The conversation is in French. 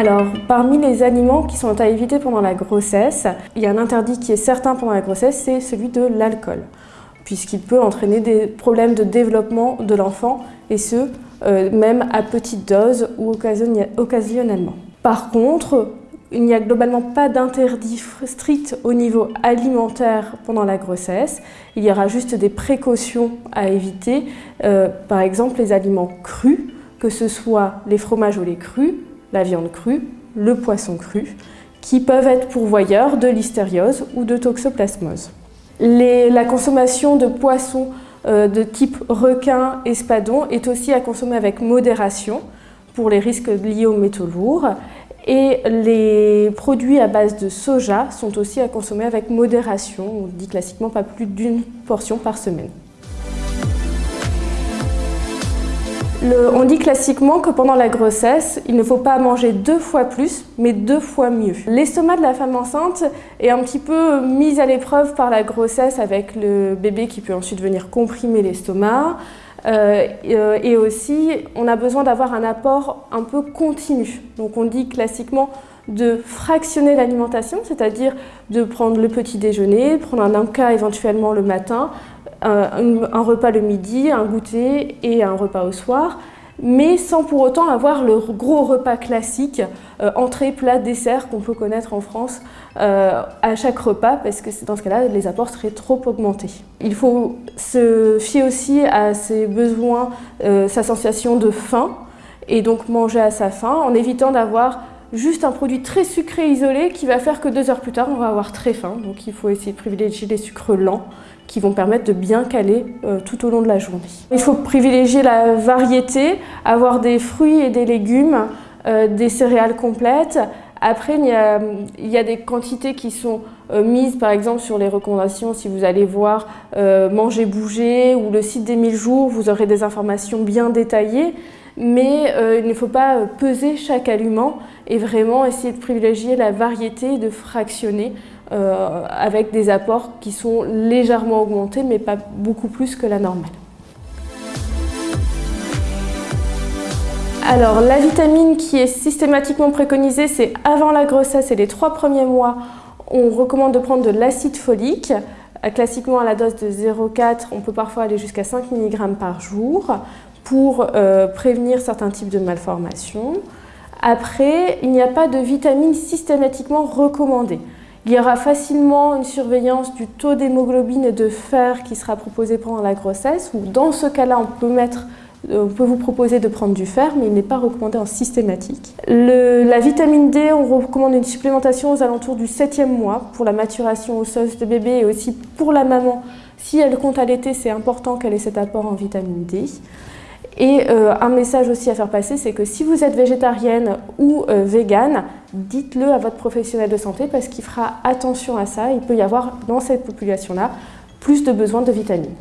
Alors, parmi les aliments qui sont à éviter pendant la grossesse, il y a un interdit qui est certain pendant la grossesse, c'est celui de l'alcool, puisqu'il peut entraîner des problèmes de développement de l'enfant, et ce, euh, même à petite dose ou occasionnellement. Par contre, il n'y a globalement pas d'interdit strict au niveau alimentaire pendant la grossesse. Il y aura juste des précautions à éviter, euh, par exemple les aliments crus, que ce soit les fromages ou les crus, la viande crue, le poisson cru, qui peuvent être pourvoyeurs de listériose ou de toxoplasmose. la consommation de poissons euh, de type requin, espadon est aussi à consommer avec modération pour les risques liés aux métaux lourds et les produits à base de soja sont aussi à consommer avec modération, on dit classiquement pas plus d'une portion par semaine. On dit classiquement que pendant la grossesse, il ne faut pas manger deux fois plus, mais deux fois mieux. L'estomac de la femme enceinte est un petit peu mis à l'épreuve par la grossesse avec le bébé qui peut ensuite venir comprimer l'estomac. Euh, euh, et aussi, on a besoin d'avoir un apport un peu continu. Donc on dit classiquement de fractionner l'alimentation, c'est-à-dire de prendre le petit déjeuner, prendre un cas éventuellement le matin, un, repas le midi, un goûter et un repas au soir, mais sans pour autant avoir le gros repas classique, euh, entrée, plat, dessert qu'on peut connaître en France euh, à chaque repas parce que dans ce cas-là, les apports seraient trop augmentés. Il faut se fier aussi à ses besoins, euh, sa sensation de faim et donc manger à sa faim en évitant d'avoir juste un produit très sucré isolé qui va faire que deux heures plus tard, on va avoir très faim. Donc il faut essayer de privilégier les sucres lents qui vont permettre de bien caler euh, tout au long de la journée. Il faut privilégier la variété, avoir des fruits et des légumes, euh, des céréales complètes. Après, il y, a, des quantités qui sont euh, mises, par exemple, sur les recommandations. Si vous allez voir Manger, Bouger ou le site des 1000 jours, vous aurez des informations bien détaillées mais il ne faut pas peser chaque aliment et vraiment essayer de privilégier la variété et de fractionner euh, avec des apports qui sont légèrement augmentés, mais pas beaucoup plus que la normale. Alors, la vitamine qui est systématiquement préconisée, c'est avant la grossesse et les trois premiers mois, on recommande de prendre de l'acide folique, classiquement à la dose de 0,4, on peut parfois aller jusqu'à 5 mg par jour pour euh, prévenir certains types de malformations. Après, il n'y a pas de vitamine systématiquement recommandée. Il y aura facilement une surveillance du taux d'hémoglobine et de fer qui sera proposé pendant la grossesse, ou dans ce cas-là, on peut mettre euh, on peut vous proposer de prendre du fer, mais il n'est pas recommandé en systématique. la vitamine D, on recommande une supplémentation aux alentours du 7e mois pour la maturation osseuse de bébé et aussi pour la maman. Si elle compte allaiter, c'est important qu'elle ait cet apport en vitamine D. Et euh, un message aussi à faire passer, c'est que si vous êtes végétarienne ou euh, végane, dites-le à votre professionnel de santé parce qu'il fera attention à ça. Il peut y avoir dans cette population-là plus de besoins de vitamines.